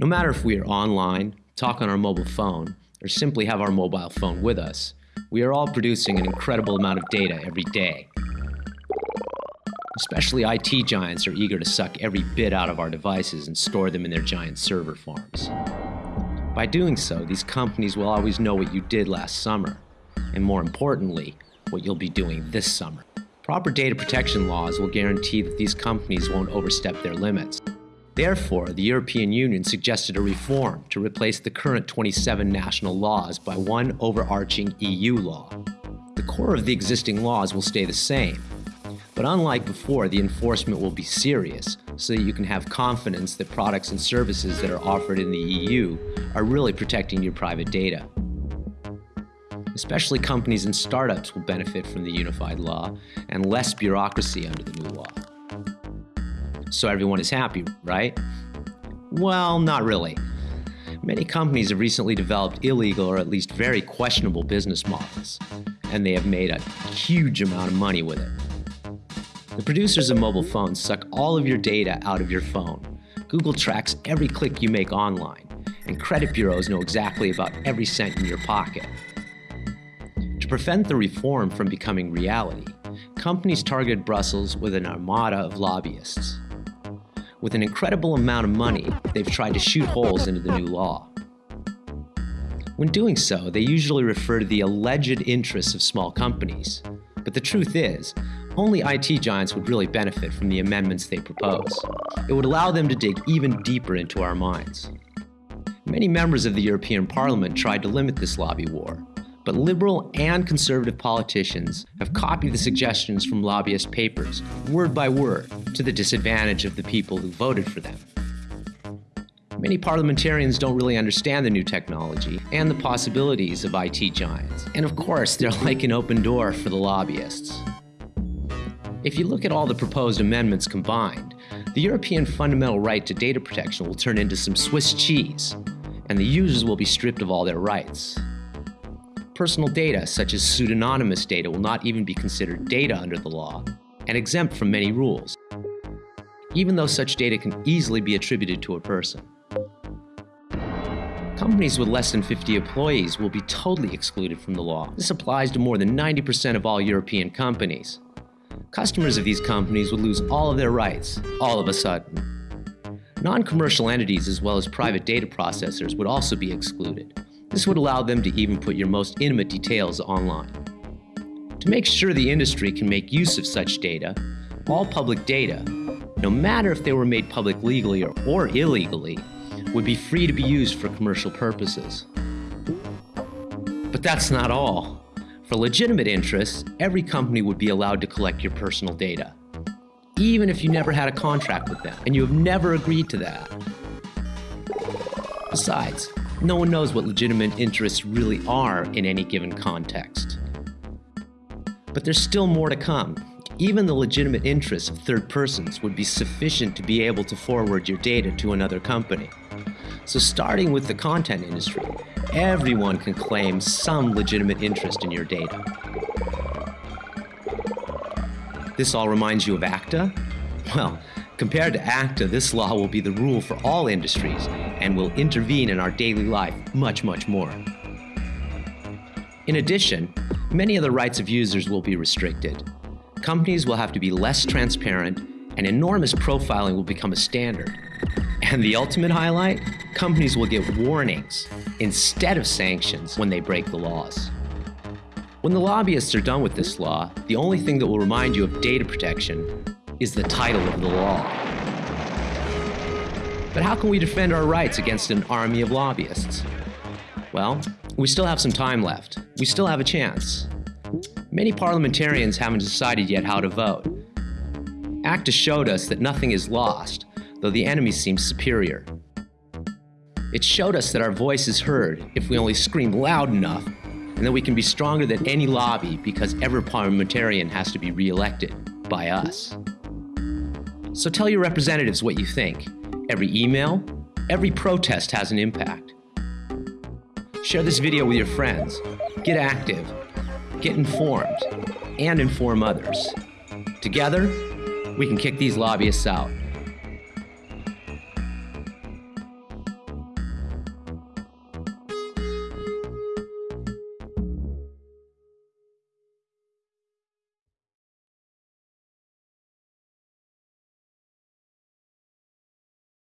No matter if we are online, talk on our mobile phone, or simply have our mobile phone with us, we are all producing an incredible amount of data every day. Especially IT giants are eager to suck every bit out of our devices and store them in their giant server farms. By doing so, these companies will always know what you did last summer, and more importantly, what you'll be doing this summer. Proper data protection laws will guarantee that these companies won't overstep their limits. Therefore, the European Union suggested a reform to replace the current 27 national laws by one overarching EU law. The core of the existing laws will stay the same, but unlike before, the enforcement will be serious so that you can have confidence that products and services that are offered in the EU are really protecting your private data. Especially companies and startups will benefit from the unified law and less bureaucracy under the new law so everyone is happy, right? Well, not really. Many companies have recently developed illegal or at least very questionable business models, and they have made a huge amount of money with it. The producers of mobile phones suck all of your data out of your phone. Google tracks every click you make online, and credit bureaus know exactly about every cent in your pocket. To prevent the reform from becoming reality, companies targeted Brussels with an armada of lobbyists. With an incredible amount of money, they've tried to shoot holes into the new law. When doing so, they usually refer to the alleged interests of small companies. But the truth is, only IT giants would really benefit from the amendments they propose. It would allow them to dig even deeper into our minds. Many members of the European Parliament tried to limit this lobby war, but liberal and conservative politicians have copied the suggestions from lobbyist papers, word by word, to the disadvantage of the people who voted for them. Many parliamentarians don't really understand the new technology and the possibilities of IT giants. And of course, they're like an open door for the lobbyists. If you look at all the proposed amendments combined, the European fundamental right to data protection will turn into some Swiss cheese, and the users will be stripped of all their rights. Personal data, such as pseudonymous data, will not even be considered data under the law and exempt from many rules, even though such data can easily be attributed to a person. Companies with less than 50 employees will be totally excluded from the law. This applies to more than 90% of all European companies. Customers of these companies would lose all of their rights, all of a sudden. Non-commercial entities as well as private data processors would also be excluded. This would allow them to even put your most intimate details online. To make sure the industry can make use of such data, all public data, no matter if they were made public legally or, or illegally, would be free to be used for commercial purposes. But that's not all. For legitimate interests, every company would be allowed to collect your personal data, even if you never had a contract with them and you have never agreed to that. Besides, no one knows what legitimate interests really are in any given context. But there's still more to come. Even the legitimate interests of third persons would be sufficient to be able to forward your data to another company. So starting with the content industry, everyone can claim some legitimate interest in your data. This all reminds you of ACTA? Well, Compared to ACTA, this law will be the rule for all industries and will intervene in our daily life much, much more. In addition, many of the rights of users will be restricted. Companies will have to be less transparent and enormous profiling will become a standard. And the ultimate highlight? Companies will get warnings instead of sanctions when they break the laws. When the lobbyists are done with this law, the only thing that will remind you of data protection is the title of the law. But how can we defend our rights against an army of lobbyists? Well, we still have some time left. We still have a chance. Many parliamentarians haven't decided yet how to vote. ACTA showed us that nothing is lost, though the enemy seems superior. It showed us that our voice is heard if we only scream loud enough, and that we can be stronger than any lobby because every parliamentarian has to be re-elected by us. So tell your representatives what you think. Every email, every protest has an impact. Share this video with your friends. Get active, get informed, and inform others. Together, we can kick these lobbyists out.